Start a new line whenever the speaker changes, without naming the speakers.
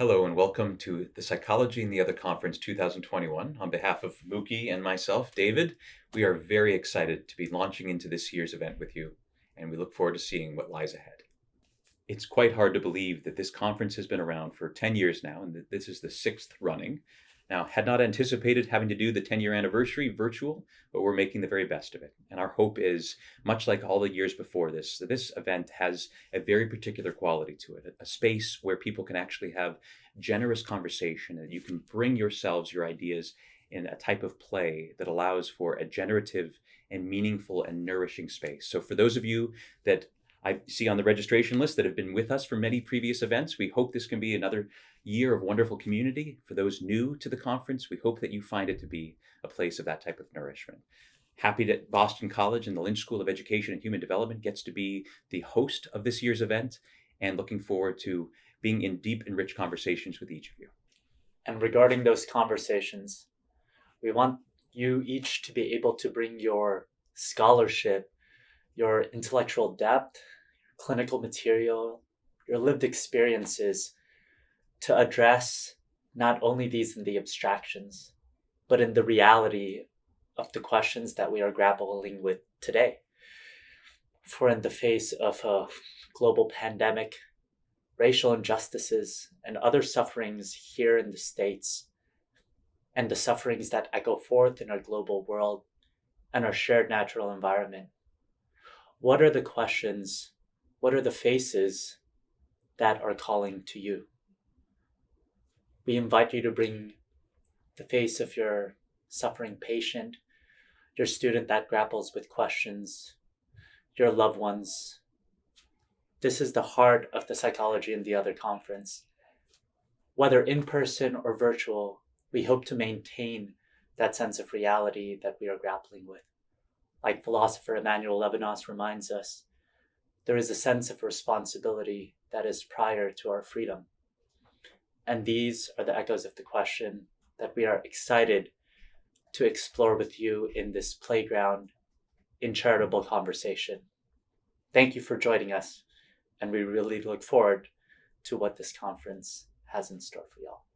Hello and welcome to the Psychology and the Other Conference 2021. On behalf of Mookie and myself, David, we are very excited to be launching into this year's event with you, and we look forward to seeing what lies ahead. It's quite hard to believe that this conference has been around for 10 years now, and that this is the sixth running. Now, had not anticipated having to do the 10 year anniversary virtual, but we're making the very best of it. And our hope is, much like all the years before this, that this event has a very particular quality to it, a space where people can actually have generous conversation, that you can bring yourselves, your ideas in a type of play that allows for a generative and meaningful and nourishing space. So for those of you that I see on the registration list that have been with us for many previous events. We hope this can be another year of wonderful community. For those new to the conference, we hope that you find it to be a place of that type of nourishment. Happy that Boston College and the Lynch School of Education and Human Development gets to be the host of this year's event and looking forward to being in deep and rich conversations with each of you.
And regarding those conversations, we want you each to be able to bring your scholarship your intellectual depth, your clinical material, your lived experiences to address not only these in the abstractions, but in the reality of the questions that we are grappling with today. For in the face of a global pandemic, racial injustices, and other sufferings here in the States, and the sufferings that echo forth in our global world and our shared natural environment, what are the questions, what are the faces that are calling to you? We invite you to bring the face of your suffering patient, your student that grapples with questions, your loved ones. This is the heart of the Psychology and the Other conference. Whether in person or virtual, we hope to maintain that sense of reality that we are grappling with like philosopher Emmanuel Levinas reminds us, there is a sense of responsibility that is prior to our freedom. And these are the echoes of the question that we are excited to explore with you in this playground in charitable conversation. Thank you for joining us, and we really look forward to what this conference has in store for y'all.